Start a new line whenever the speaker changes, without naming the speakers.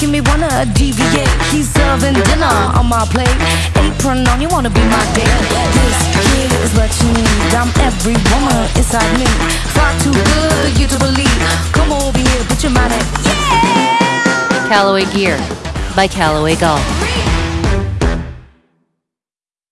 making me wanna deviate. He's serving dinner on my plate. Apron on, you wanna be my date. This kid is what you need. I'm every woman inside me. Far too good for you to believe. Come over here, put your mind at yeah.
Callaway Gear by Callaway Golf.